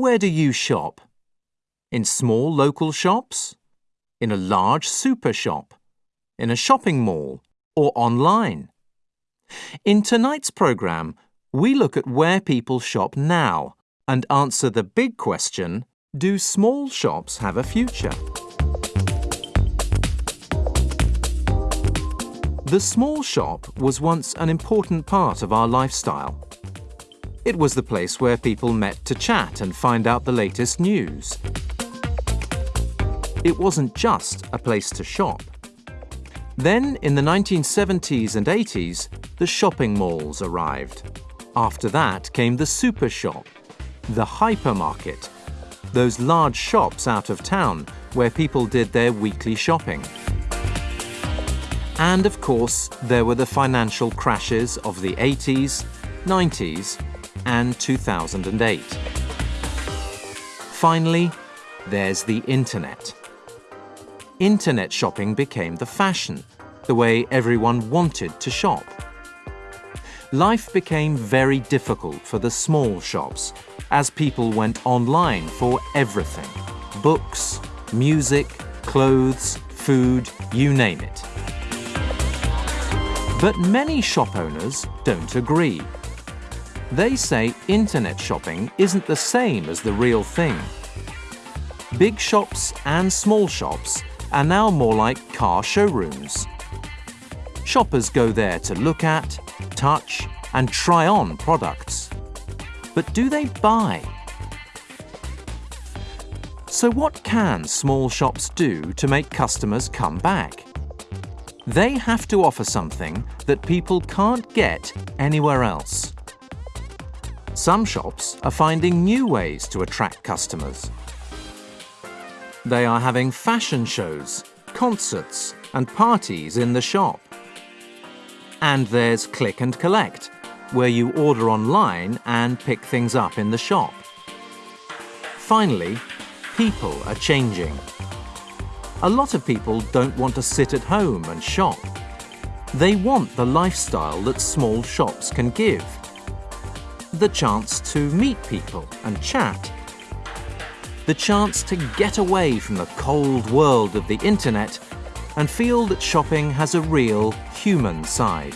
Where do you shop? In small local shops? In a large super shop? In a shopping mall? Or online? In tonight's programme, we look at where people shop now and answer the big question, do small shops have a future? The small shop was once an important part of our lifestyle. It was the place where people met to chat and find out the latest news. It wasn't just a place to shop. Then, in the 1970s and 80s, the shopping malls arrived. After that came the super shop, the hypermarket, those large shops out of town where people did their weekly shopping. And of course, there were the financial crashes of the 80s, 90s, and 2008. Finally, there's the internet. Internet shopping became the fashion, the way everyone wanted to shop. Life became very difficult for the small shops as people went online for everything books, music, clothes, food, you name it. But many shop owners don't agree. They say internet shopping isn't the same as the real thing. Big shops and small shops are now more like car showrooms. Shoppers go there to look at, touch and try on products. But do they buy? So what can small shops do to make customers come back? They have to offer something that people can't get anywhere else. Some shops are finding new ways to attract customers. They are having fashion shows, concerts and parties in the shop. And there's Click and Collect, where you order online and pick things up in the shop. Finally, people are changing. A lot of people don't want to sit at home and shop. They want the lifestyle that small shops can give. The chance to meet people and chat. The chance to get away from the cold world of the internet and feel that shopping has a real human side.